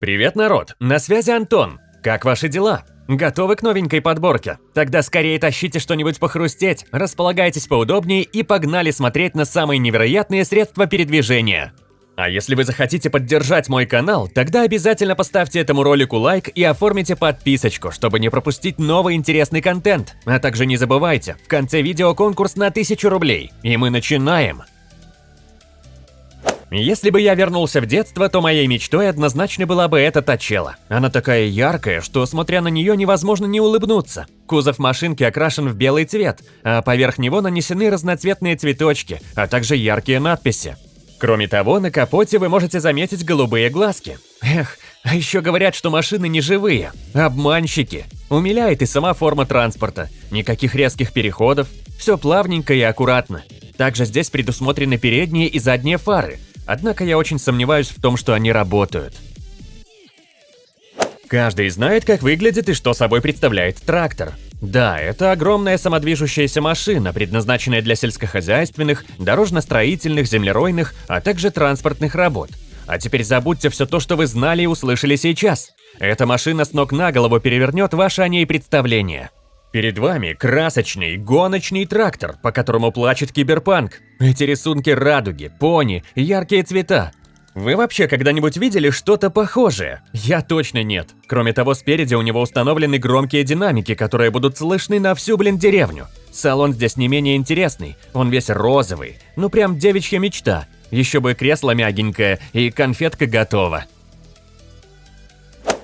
Привет, народ! На связи Антон. Как ваши дела? Готовы к новенькой подборке? Тогда скорее тащите что-нибудь похрустеть, располагайтесь поудобнее и погнали смотреть на самые невероятные средства передвижения. А если вы захотите поддержать мой канал, тогда обязательно поставьте этому ролику лайк и оформите подписочку, чтобы не пропустить новый интересный контент. А также не забывайте, в конце видео конкурс на 1000 рублей. И мы начинаем! Если бы я вернулся в детство, то моей мечтой однозначно была бы эта Тачела. Она такая яркая, что, смотря на нее, невозможно не улыбнуться. Кузов машинки окрашен в белый цвет, а поверх него нанесены разноцветные цветочки, а также яркие надписи. Кроме того, на капоте вы можете заметить голубые глазки. Эх, а еще говорят, что машины не живые. Обманщики. Умиляет и сама форма транспорта. Никаких резких переходов. Все плавненько и аккуратно. Также здесь предусмотрены передние и задние фары – Однако я очень сомневаюсь в том, что они работают. Каждый знает, как выглядит и что собой представляет трактор. Да, это огромная самодвижущаяся машина, предназначенная для сельскохозяйственных, дорожно-строительных, землеройных, а также транспортных работ. А теперь забудьте все то, что вы знали и услышали сейчас. Эта машина с ног на голову перевернет ваше о ней представление. Перед вами красочный гоночный трактор, по которому плачет киберпанк. Эти рисунки радуги, пони, яркие цвета. Вы вообще когда-нибудь видели что-то похожее? Я точно нет. Кроме того, спереди у него установлены громкие динамики, которые будут слышны на всю, блин, деревню. Салон здесь не менее интересный, он весь розовый. Ну прям девичья мечта. Еще бы кресло мягенькое и конфетка готова.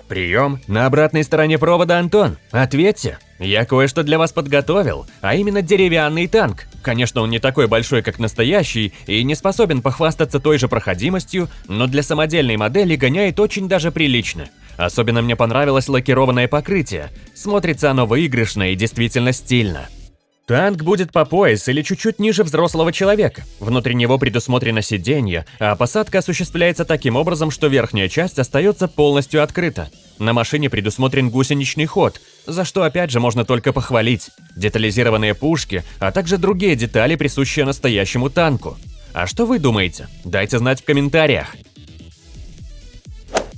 Прием, на обратной стороне провода Антон. Ответьте. Я кое-что для вас подготовил, а именно деревянный танк. Конечно, он не такой большой, как настоящий, и не способен похвастаться той же проходимостью, но для самодельной модели гоняет очень даже прилично. Особенно мне понравилось лакированное покрытие. Смотрится оно выигрышно и действительно стильно. Танк будет по пояс или чуть-чуть ниже взрослого человека. Внутри него предусмотрено сиденье, а посадка осуществляется таким образом, что верхняя часть остается полностью открыта. На машине предусмотрен гусеничный ход, за что опять же можно только похвалить. Детализированные пушки, а также другие детали, присущие настоящему танку. А что вы думаете? Дайте знать в комментариях.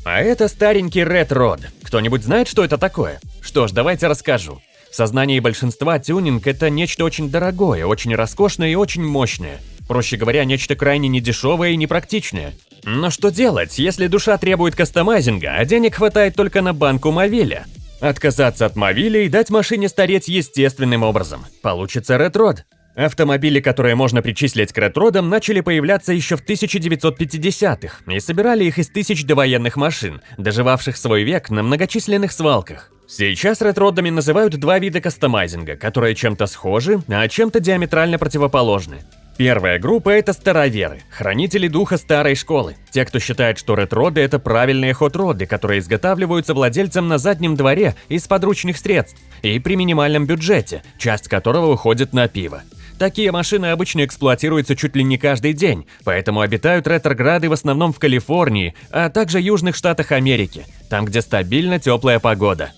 А это старенький Red Rod. Кто-нибудь знает, что это такое? Что ж, давайте расскажу. В сознании большинства тюнинг – это нечто очень дорогое, очень роскошное и очень мощное. Проще говоря, нечто крайне недешевое и непрактичное. Но что делать, если душа требует кастомайзинга, а денег хватает только на банку Мовиля? Отказаться от Мовиля и дать машине стареть естественным образом. Получится ретрод. Автомобили, которые можно причислить к ретродам, начали появляться еще в 1950-х и собирали их из тысяч довоенных машин, доживавших свой век на многочисленных свалках. Сейчас ретродами называют два вида кастомайзинга, которые чем-то схожи, а чем-то диаметрально противоположны. Первая группа – это староверы, хранители духа старой школы. Те, кто считает, что ретроды – это правильные хот-роды, которые изготавливаются владельцем на заднем дворе из подручных средств и при минимальном бюджете, часть которого уходит на пиво. Такие машины обычно эксплуатируются чуть ли не каждый день, поэтому обитают ретрограды в основном в Калифорнии, а также южных штатах Америки, там, где стабильно теплая погода.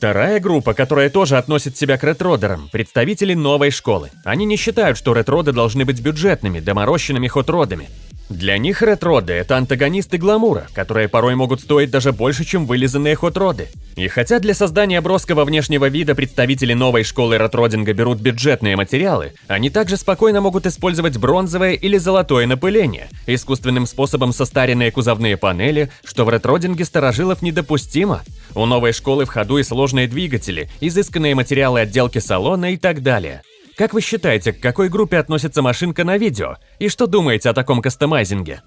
Вторая группа, которая тоже относит себя к ретродерам, представители новой школы. Они не считают, что ретроды должны быть бюджетными, доморощенными хот-родами. Для них ретроды – это антагонисты гламура, которые порой могут стоить даже больше, чем вылизанные хот-роды. И хотя для создания броского внешнего вида представители новой школы ретродинга берут бюджетные материалы, они также спокойно могут использовать бронзовое или золотое напыление, искусственным способом состаренные кузовные панели, что в ретродинге старожилов недопустимо. У новой школы в ходу и сложные двигатели, изысканные материалы отделки салона и так далее. Как вы считаете, к какой группе относится машинка на видео? И что думаете о таком кастомайзинге?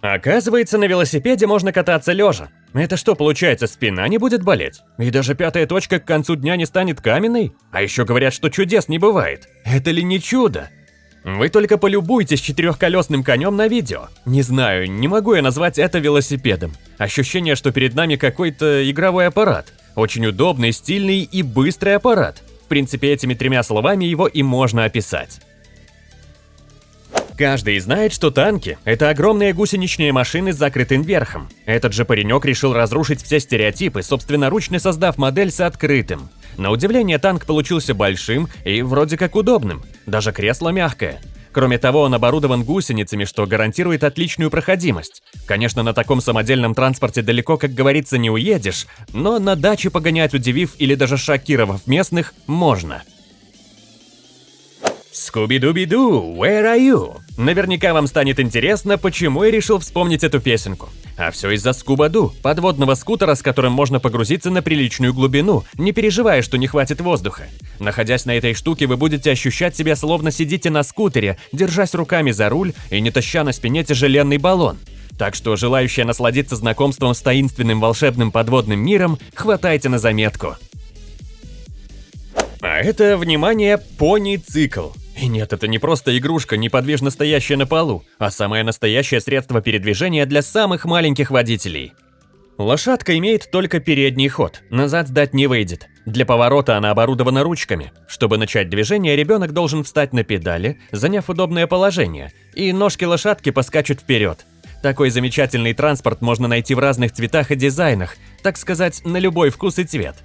Оказывается, на велосипеде можно кататься лежа. Это что, получается, спина не будет болеть? И даже пятая точка к концу дня не станет каменной? А еще говорят, что чудес не бывает. Это ли не чудо? Вы только полюбуйтесь четырехколесным конем на видео. Не знаю, не могу я назвать это велосипедом. Ощущение, что перед нами какой-то игровой аппарат. Очень удобный, стильный и быстрый аппарат. Принципе, этими тремя словами его и можно описать. Каждый знает, что танки – это огромные гусеничные машины с закрытым верхом. Этот же паренек решил разрушить все стереотипы, собственноручно создав модель с открытым. На удивление, танк получился большим и вроде как удобным. Даже кресло мягкое. Кроме того, он оборудован гусеницами, что гарантирует отличную проходимость. Конечно, на таком самодельном транспорте далеко, как говорится, не уедешь, но на даче погонять, удивив или даже шокировав местных, можно. Скуби-дуби-ду, where are you? Наверняка вам станет интересно, почему я решил вспомнить эту песенку. А все из-за Скуба-ду, подводного скутера, с которым можно погрузиться на приличную глубину, не переживая, что не хватит воздуха. Находясь на этой штуке, вы будете ощущать себя словно сидите на скутере, держась руками за руль и не таща на спине тяжеленный баллон. Так что желающие насладиться знакомством с таинственным волшебным подводным миром, хватайте на заметку. А это, внимание, пони-цикл. И нет, это не просто игрушка, неподвижно стоящая на полу, а самое настоящее средство передвижения для самых маленьких водителей. Лошадка имеет только передний ход, назад сдать не выйдет. Для поворота она оборудована ручками. Чтобы начать движение, ребенок должен встать на педали, заняв удобное положение, и ножки лошадки поскачут вперед. Такой замечательный транспорт можно найти в разных цветах и дизайнах, так сказать, на любой вкус и цвет.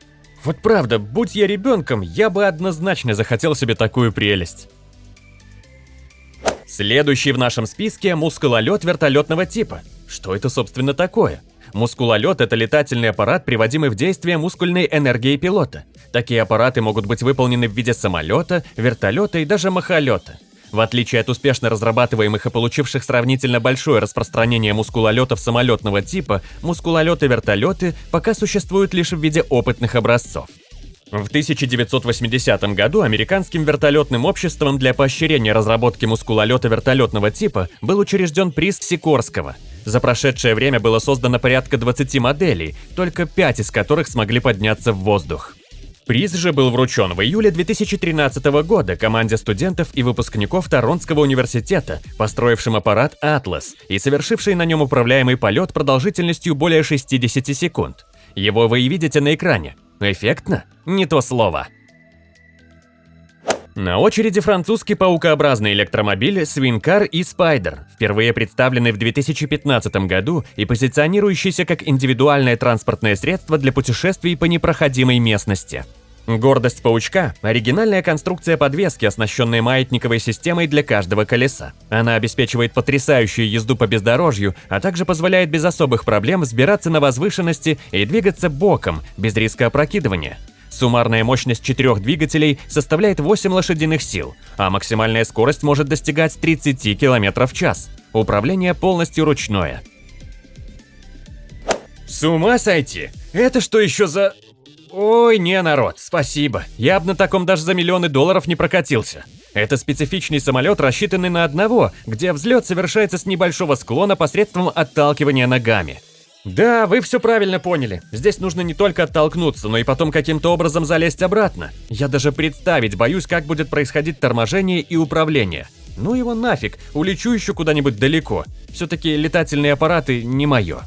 Вот правда, будь я ребенком, я бы однозначно захотел себе такую прелесть. Следующий в нашем списке – мускулолет вертолетного типа. Что это, собственно, такое? Мускулолет – это летательный аппарат, приводимый в действие мускульной энергией пилота. Такие аппараты могут быть выполнены в виде самолета, вертолета и даже махолета. В отличие от успешно разрабатываемых и получивших сравнительно большое распространение мускулолетов самолетного типа, мускулолеты-вертолеты пока существуют лишь в виде опытных образцов. В 1980 году американским вертолетным обществом для поощрения разработки мускулолета вертолетного типа был учрежден приз Сикорского. За прошедшее время было создано порядка 20 моделей, только 5 из которых смогли подняться в воздух. Приз же был вручен в июле 2013 года команде студентов и выпускников Торонтского университета, построившим аппарат «Атлас» и совершивший на нем управляемый полет продолжительностью более 60 секунд. Его вы и видите на экране. Эффектно? Не то слово. На очереди французский паукообразный электромобиль Swingcar и Spider, впервые представленный в 2015 году и позиционирующийся как индивидуальное транспортное средство для путешествий по непроходимой местности. Гордость паучка – оригинальная конструкция подвески, оснащенная маятниковой системой для каждого колеса. Она обеспечивает потрясающую езду по бездорожью, а также позволяет без особых проблем взбираться на возвышенности и двигаться боком, без риска опрокидывания. Суммарная мощность четырех двигателей составляет 8 лошадиных сил, а максимальная скорость может достигать 30 км в час. Управление полностью ручное. С ума сойти! Это что еще за... Ой, не, народ, спасибо. Я бы на таком даже за миллионы долларов не прокатился. Это специфичный самолет, рассчитанный на одного, где взлет совершается с небольшого склона посредством отталкивания ногами. Да, вы все правильно поняли. Здесь нужно не только оттолкнуться, но и потом каким-то образом залезть обратно. Я даже представить боюсь, как будет происходить торможение и управление. Ну его нафиг, улечу еще куда-нибудь далеко. Все-таки летательные аппараты не мое.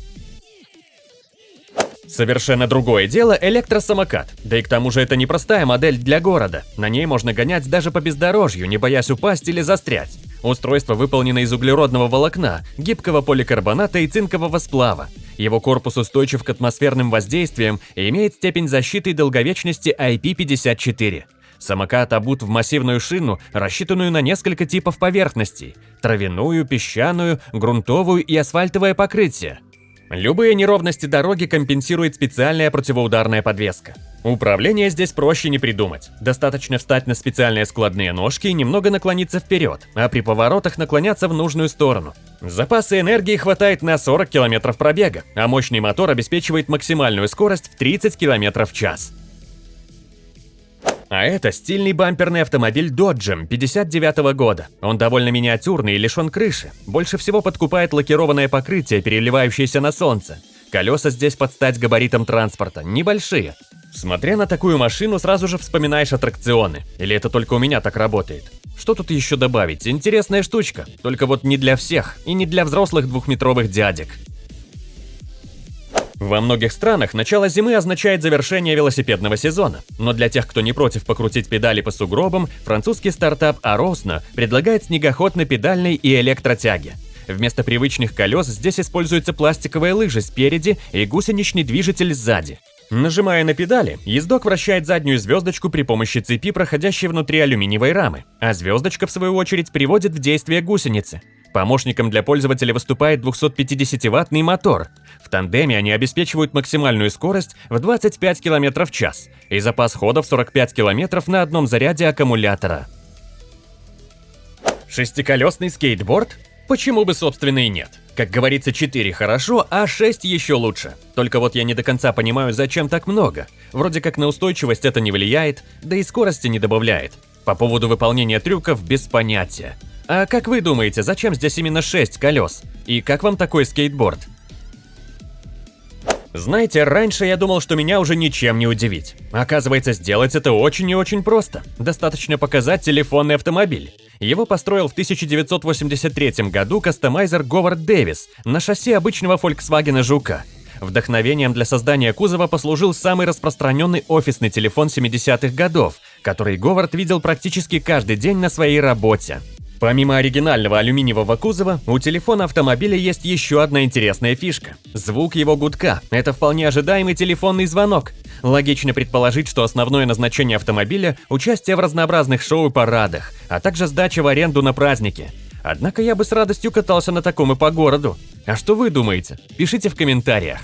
Совершенно другое дело электросамокат. Да и к тому же это непростая модель для города. На ней можно гонять даже по бездорожью, не боясь упасть или застрять. Устройство выполнено из углеродного волокна, гибкого поликарбоната и цинкового сплава. Его корпус устойчив к атмосферным воздействиям и имеет степень защиты и долговечности IP54. Самокат обут в массивную шину, рассчитанную на несколько типов поверхностей – травяную, песчаную, грунтовую и асфальтовое покрытие. Любые неровности дороги компенсирует специальная противоударная подвеска. Управление здесь проще не придумать. Достаточно встать на специальные складные ножки и немного наклониться вперед, а при поворотах наклоняться в нужную сторону. Запасы энергии хватает на 40 км пробега, а мощный мотор обеспечивает максимальную скорость в 30 км в час. А это стильный бамперный автомобиль Dodge 59 -го года. Он довольно миниатюрный и лишен крыши. Больше всего подкупает лакированное покрытие, переливающееся на солнце. Колеса здесь под стать габаритам транспорта, небольшие. Смотря на такую машину, сразу же вспоминаешь аттракционы. Или это только у меня так работает? Что тут еще добавить? Интересная штучка. Только вот не для всех и не для взрослых двухметровых дядек. Во многих странах начало зимы означает завершение велосипедного сезона, но для тех, кто не против покрутить педали по сугробам, французский стартап Arosna предлагает снегоход на педальной и электротяге. Вместо привычных колес здесь используются пластиковые лыжи спереди и гусеничный движитель сзади. Нажимая на педали, ездок вращает заднюю звездочку при помощи цепи, проходящей внутри алюминиевой рамы, а звездочка, в свою очередь, приводит в действие гусеницы. Помощником для пользователя выступает 250-ваттный мотор. В тандеме они обеспечивают максимальную скорость в 25 км в час и запас хода в 45 км на одном заряде аккумулятора. Шестиколесный скейтборд? Почему бы, собственно, и нет? Как говорится, 4 хорошо, а 6 еще лучше. Только вот я не до конца понимаю, зачем так много. Вроде как на устойчивость это не влияет, да и скорости не добавляет. По поводу выполнения трюков без понятия. А как вы думаете, зачем здесь именно 6 колес? И как вам такой скейтборд? Знаете, раньше я думал, что меня уже ничем не удивить. Оказывается, сделать это очень и очень просто. Достаточно показать телефонный автомобиль. Его построил в 1983 году кастомайзер Говард Дэвис на шасси обычного Volkswagen Жука. Вдохновением для создания кузова послужил самый распространенный офисный телефон 70-х годов, который Говард видел практически каждый день на своей работе. Помимо оригинального алюминиевого кузова, у телефона автомобиля есть еще одна интересная фишка. Звук его гудка – это вполне ожидаемый телефонный звонок. Логично предположить, что основное назначение автомобиля – участие в разнообразных шоу и парадах, а также сдача в аренду на праздники. Однако я бы с радостью катался на таком и по городу. А что вы думаете? Пишите в комментариях.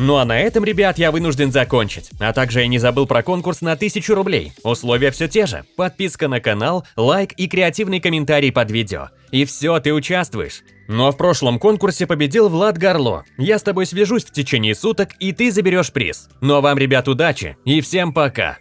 Ну а на этом, ребят, я вынужден закончить. А также я не забыл про конкурс на 1000 рублей. Условия все те же. Подписка на канал, лайк и креативный комментарий под видео. И все, ты участвуешь. Ну а в прошлом конкурсе победил Влад Горло. Я с тобой свяжусь в течение суток, и ты заберешь приз. Ну а вам, ребят, удачи и всем пока.